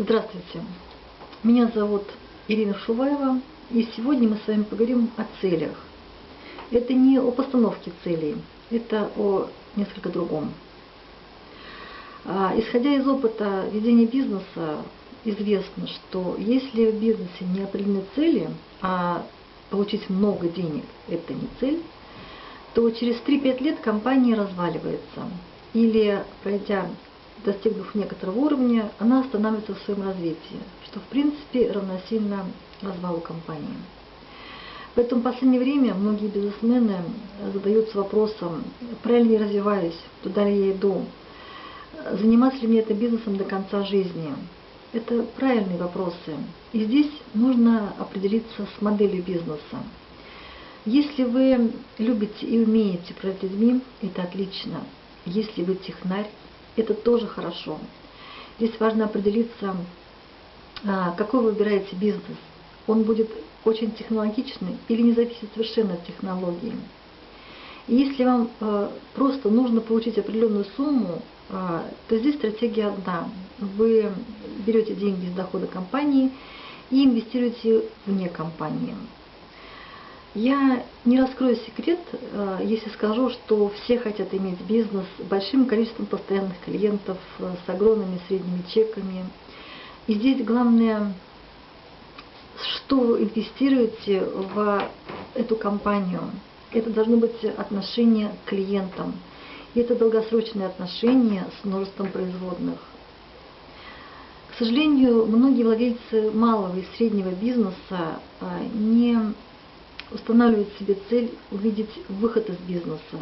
Здравствуйте, меня зовут Ирина Шуваева, и сегодня мы с вами поговорим о целях. Это не о постановке целей, это о несколько другом. А, исходя из опыта ведения бизнеса, известно, что если в бизнесе не определены цели, а получить много денег – это не цель, то через 3-5 лет компания разваливается. Или, пройдя достигнув некоторого уровня, она останавливается в своем развитии, что в принципе равносильно развалу компании. Поэтому в последнее время многие бизнесмены задаются вопросом, правильно я развиваюсь, туда ли я иду, заниматься ли мне это бизнесом до конца жизни. Это правильные вопросы. И здесь нужно определиться с моделью бизнеса. Если вы любите и умеете управлять людьми, это отлично. Если вы технарь, это тоже хорошо. Здесь важно определиться, а, какой вы выбираете бизнес. Он будет очень технологичный или не зависит совершенно от технологии. И если вам а, просто нужно получить определенную сумму, а, то здесь стратегия одна. Вы берете деньги из дохода компании и инвестируете вне компании. Я не раскрою секрет, э, если скажу, что все хотят иметь бизнес с большим количеством постоянных клиентов, э, с огромными средними чеками. И здесь главное, что вы инвестируете в эту компанию. Это должно быть отношение к клиентам. И это долгосрочные отношения с множеством производных. К сожалению, многие владельцы малого и среднего бизнеса э, не устанавливать себе цель увидеть выход из бизнеса.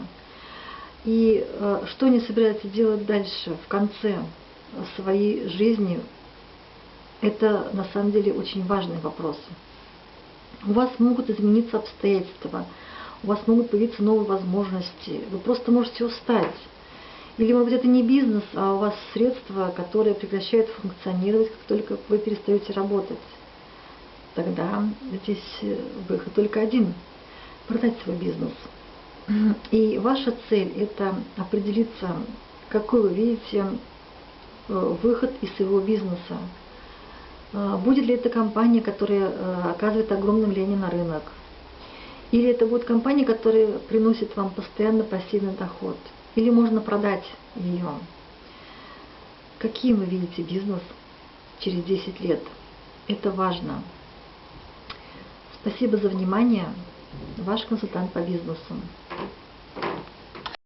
И э, что они собираются делать дальше, в конце своей жизни, это на самом деле очень важный вопрос. У вас могут измениться обстоятельства, у вас могут появиться новые возможности, вы просто можете устать. Или, может быть, это не бизнес, а у вас средства, которые прекращают функционировать, как только вы перестаете работать тогда здесь э, выход только один – продать свой бизнес. И ваша цель – это определиться, какой вы видите э, выход из своего бизнеса. Э, будет ли это компания, которая оказывает огромное влияние на рынок? Или это будет компания, которая приносит вам постоянно пассивный доход? Или можно продать ее? Каким вы видите бизнес через 10 лет? Это важно. Спасибо за внимание. Ваш консультант по бизнесу.